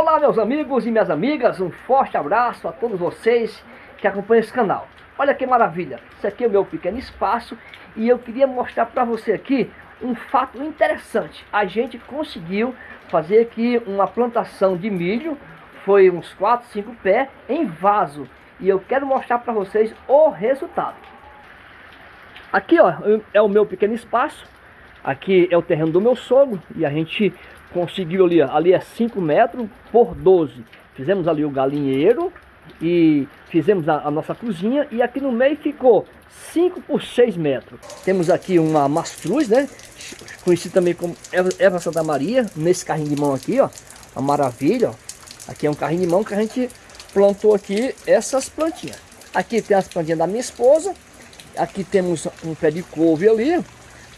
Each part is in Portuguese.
Olá meus amigos e minhas amigas, um forte abraço a todos vocês que acompanham esse canal. Olha que maravilha, esse aqui é o meu pequeno espaço e eu queria mostrar para você aqui um fato interessante. A gente conseguiu fazer aqui uma plantação de milho, foi uns 4, 5 pés em vaso. E eu quero mostrar para vocês o resultado. Aqui ó, é o meu pequeno espaço, aqui é o terreno do meu sogro e a gente conseguiu ali, ali é 5 metros por 12. Fizemos ali o galinheiro e fizemos a, a, nossa cozinha e aqui no meio ficou 5 por 6 metros. Temos aqui uma mastruz, né? Conhecido também como Eva Santa Maria, nesse carrinho de mão aqui, ó. Uma maravilha, ó. Aqui é um carrinho de mão que a gente plantou aqui essas plantinhas. Aqui tem as plantinhas da minha esposa. Aqui temos um pé de couve ali.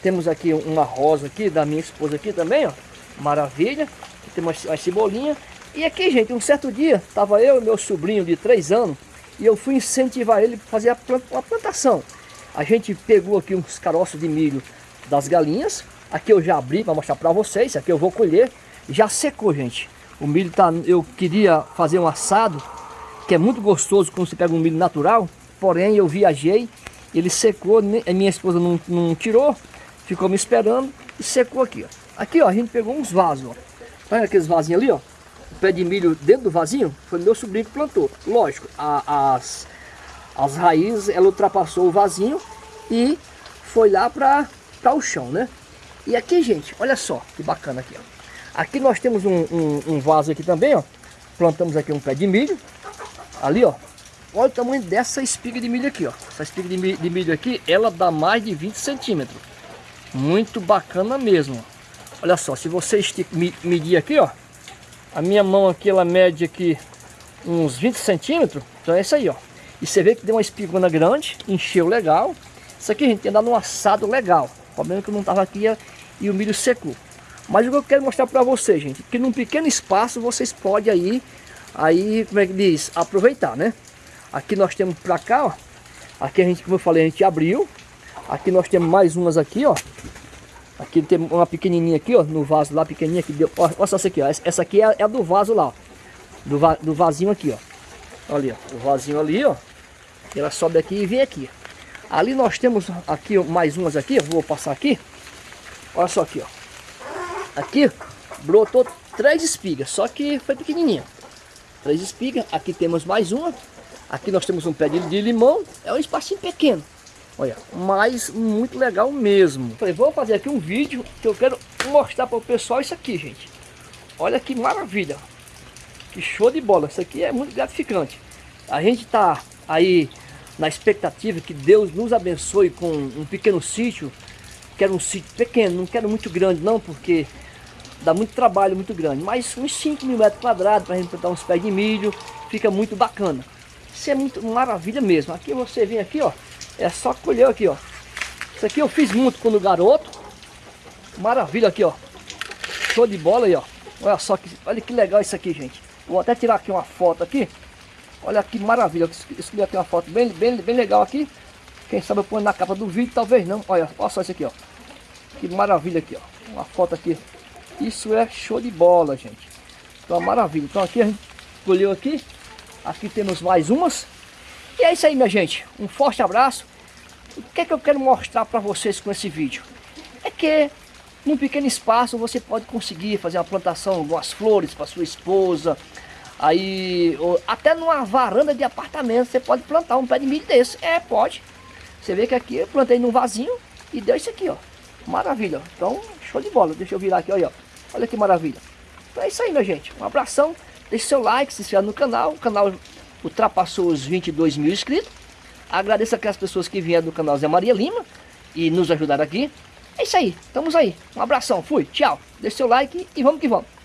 Temos aqui uma rosa aqui da minha esposa aqui também, ó. Maravilha. Aqui tem uma, uma cebolinha. E aqui, gente, um certo dia, estava eu e meu sobrinho de 3 anos, e eu fui incentivar ele a fazer a, plant, a plantação. A gente pegou aqui uns caroços de milho das galinhas. Aqui eu já abri para mostrar para vocês. Aqui eu vou colher. Já secou, gente. O milho tá... Eu queria fazer um assado, que é muito gostoso quando você pega um milho natural. Porém, eu viajei, ele secou, minha esposa não, não tirou, ficou me esperando e secou aqui, ó. Aqui, ó, a gente pegou uns vasos, ó. Olha aqueles vasinhos ali, ó. O pé de milho dentro do vasinho foi meu sobrinho que plantou. Lógico, a, as, as raízes, ela ultrapassou o vasinho e foi lá para o chão, né? E aqui, gente, olha só que bacana aqui, ó. Aqui nós temos um, um, um vaso aqui também, ó. Plantamos aqui um pé de milho. Ali, ó. Olha o tamanho dessa espiga de milho aqui, ó. Essa espiga de milho, de milho aqui, ela dá mais de 20 centímetros. Muito bacana mesmo, ó. Olha só, se você medir aqui, ó, a minha mão aqui, ela mede aqui uns 20 centímetros, então é isso aí, ó. E você vê que deu uma espigona grande, encheu legal. Isso aqui, gente, tem dado um assado legal. O problema é que eu não tava aqui e o milho secou. Mas o que eu quero mostrar para vocês, gente, que num pequeno espaço vocês podem aí, aí, como é que diz, aproveitar, né? Aqui nós temos para cá, ó. Aqui a gente, como eu falei, a gente abriu. Aqui nós temos mais umas aqui, ó. Aqui tem uma pequenininha aqui, ó, no vaso lá, pequenininha que deu. Olha só essa aqui, ó. Essa aqui é, é a do vaso lá, ó. Do, va, do vasinho aqui, ó. Olha, ó, o vasinho ali, ó. Ela sobe aqui e vem aqui. Ali nós temos aqui mais umas aqui, vou passar aqui. Olha só aqui, ó. Aqui brotou três espigas, só que foi pequenininha. Três espigas, aqui temos mais uma. Aqui nós temos um pé de, de limão, é um espacinho pequeno. Olha, mas muito legal mesmo. Falei, vou fazer aqui um vídeo que eu quero mostrar para o pessoal isso aqui, gente. Olha que maravilha. Que show de bola. Isso aqui é muito gratificante. A gente tá aí na expectativa que Deus nos abençoe com um pequeno sítio. Quero um sítio pequeno, não quero muito grande não, porque dá muito trabalho muito grande. Mas uns 5 mil metros quadrados para a gente plantar uns pés de milho, fica muito bacana. Isso é muito maravilha mesmo. Aqui você vem aqui, ó. É só colher aqui, ó. Isso aqui eu fiz muito quando garoto. Maravilha aqui, ó. Show de bola aí, ó. Olha só que, olha que legal isso aqui, gente. Vou até tirar aqui uma foto aqui. Olha que maravilha. Escolhi aqui uma foto bem, bem, bem legal aqui. Quem sabe eu ponho na capa do vídeo, talvez não. Olha, olha só isso aqui, ó. Que maravilha aqui, ó. Uma foto aqui. Isso é show de bola, gente. Então, maravilha. Então aqui a gente colheu aqui. Aqui temos mais umas. E é isso aí, minha gente. Um forte abraço. O que é que eu quero mostrar para vocês com esse vídeo? É que num pequeno espaço você pode conseguir fazer uma plantação de algumas flores para sua esposa. Aí, até numa varanda de apartamento você pode plantar um pé de milho desse. É, pode. Você vê que aqui eu plantei num vasinho e deu isso aqui, ó. Maravilha. Então, show de bola. Deixa eu virar aqui, olha. Olha que maravilha. Então é isso aí, minha gente. Um abração. Deixe seu like, se inscreva no canal. O canal ultrapassou os 22 mil inscritos. Agradeço aquelas pessoas que vieram do canal Zé Maria Lima e nos ajudaram aqui. É isso aí, estamos aí. Um abração, fui, tchau. Deixe seu like e vamos que vamos.